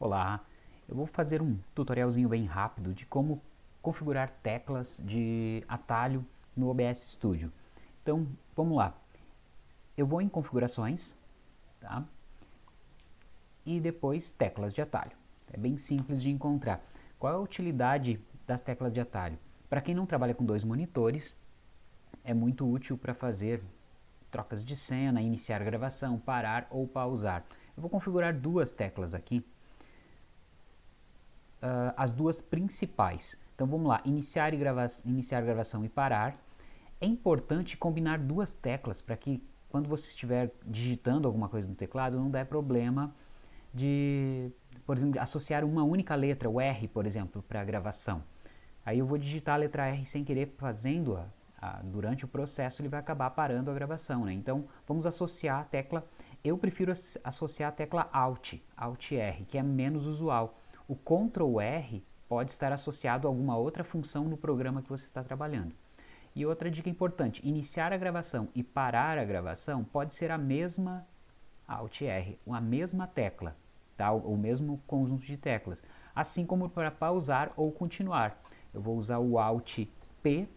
Olá, eu vou fazer um tutorialzinho bem rápido de como configurar teclas de atalho no OBS Studio. Então, vamos lá. Eu vou em configurações, tá? E depois teclas de atalho. É bem simples de encontrar. Qual é a utilidade das teclas de atalho? Para quem não trabalha com dois monitores, é muito útil para fazer trocas de cena, iniciar gravação, parar ou pausar. Eu vou configurar duas teclas aqui uh, as duas principais. Então vamos lá, iniciar, e grava iniciar gravação e parar. É importante combinar duas teclas para que quando você estiver digitando alguma coisa no teclado não dê problema de, por exemplo, associar uma única letra, o R, por exemplo, para a gravação. Aí eu vou digitar a letra R sem querer, fazendo a, a, durante o processo ele vai acabar parando a gravação. Né? Então vamos associar a tecla, eu prefiro associar a tecla Alt, Alt R, que é menos usual. O Ctrl R pode estar associado a alguma outra função no programa que você está trabalhando. E outra dica importante, iniciar a gravação e parar a gravação pode ser a mesma Alt R, a mesma tecla, tá? o mesmo conjunto de teclas. Assim como para pausar ou continuar. Eu vou usar o Alt P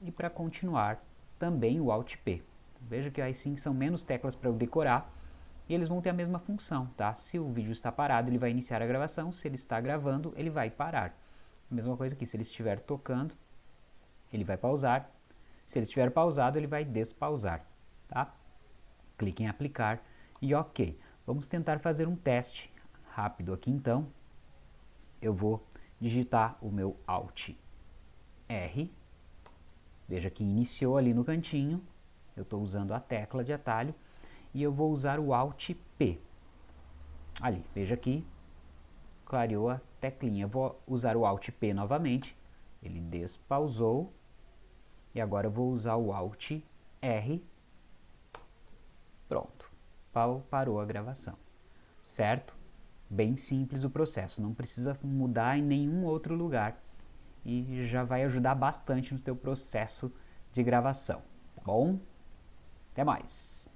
e para continuar também o Alt P. Veja que aí sim são menos teclas para eu decorar, e eles vão ter a mesma função, tá? Se o vídeo está parado, ele vai iniciar a gravação, se ele está gravando, ele vai parar. A mesma coisa aqui, se ele estiver tocando, ele vai pausar, se ele estiver pausado, ele vai despausar, tá? Clique em aplicar e ok. Vamos tentar fazer um teste rápido aqui então. Eu vou digitar o meu Alt R, veja que iniciou ali no cantinho, eu estou usando a tecla de atalho, e eu vou usar o Alt P. Ali, veja aqui, clareou a teclinha. Vou usar o Alt P novamente, ele despausou, e agora eu vou usar o Alt R, pronto, parou a gravação, certo? Bem simples o processo, não precisa mudar em nenhum outro lugar e já vai ajudar bastante no teu processo de gravação, tá bom? Até mais!